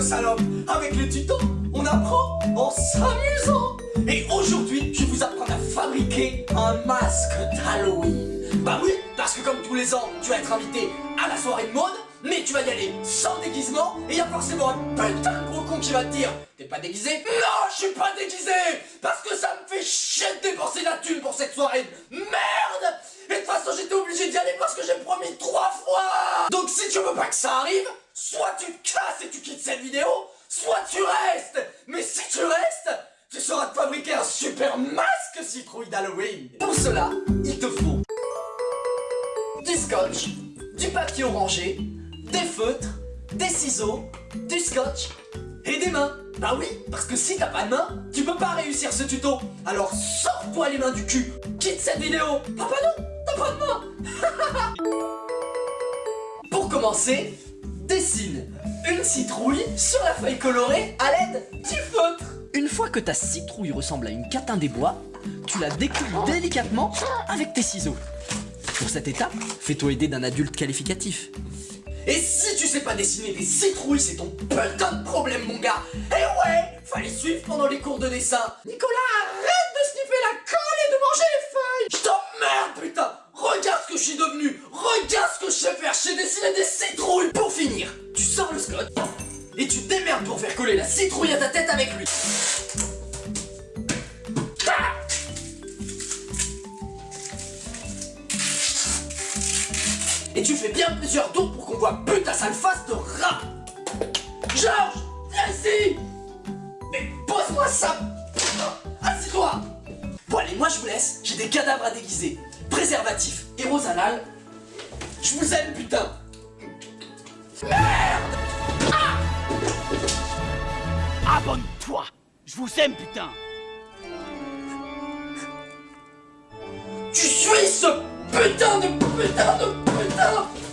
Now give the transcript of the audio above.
salope. Avec le tuto, on apprend en s'amusant. Et aujourd'hui, je vous apprendre à fabriquer un masque d'Halloween. Bah oui, parce que comme tous les ans, tu vas être invité à la soirée de mode mais tu vas y aller sans déguisement et il y a forcément un putain de gros con qui va te dire T'es pas déguisé? Non, je suis pas déguisé! Parce que ça me fait chier de dépenser la thune pour cette soirée Merde! Et de toute façon j'étais obligé d'y aller parce que j'ai promis trois fois! Donc si tu veux pas que ça arrive, soit tu te casses et tu quittes cette vidéo, soit tu restes Mais si tu restes, tu sauras te fabriquer un super masque citrouille d'Halloween Pour cela, il te faut du scotch, du papier orangé, des feutres, des ciseaux, du scotch et des mains. Bah oui, parce que si t'as pas de main, tu peux pas réussir ce tuto. Alors sors-toi les mains du cul, quitte cette vidéo. Ah bah non, t'as pas de main. Pour commencer, dessine une citrouille sur la feuille colorée à l'aide du feutre. Une fois que ta citrouille ressemble à une catin des bois, tu la découpes délicatement avec tes ciseaux. Pour cette étape, fais-toi aider d'un adulte qualificatif. Et si tu sais pas dessiner des citrouilles, c'est ton putain de problème, mon gars. Et ouais, fallait suivre pendant les cours de dessin. Nicolas, arrête de sniffer la colle et de manger les feuilles. Je t'emmerde, putain. Regarde ce que je suis devenu. Regarde ce que je sais faire. Je sais dessiner des citrouilles. Pour la citrouille à ta tête avec lui. Et tu fais bien plusieurs tours pour qu'on voit putain sale face de rat Georges Viens ici. Mais pose-moi ça. Assieds-toi Bon allez, moi je vous laisse, j'ai des cadavres à déguiser. Préservatif et rosanal. Je vous aime putain. Merde Je vous aime putain. Tu suis ce putain de putain de